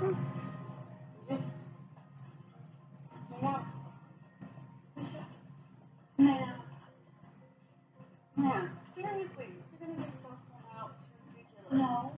Just, yeah. Just, yeah. Yeah. Seriously, you're gonna get someone out. It's ridiculous. No.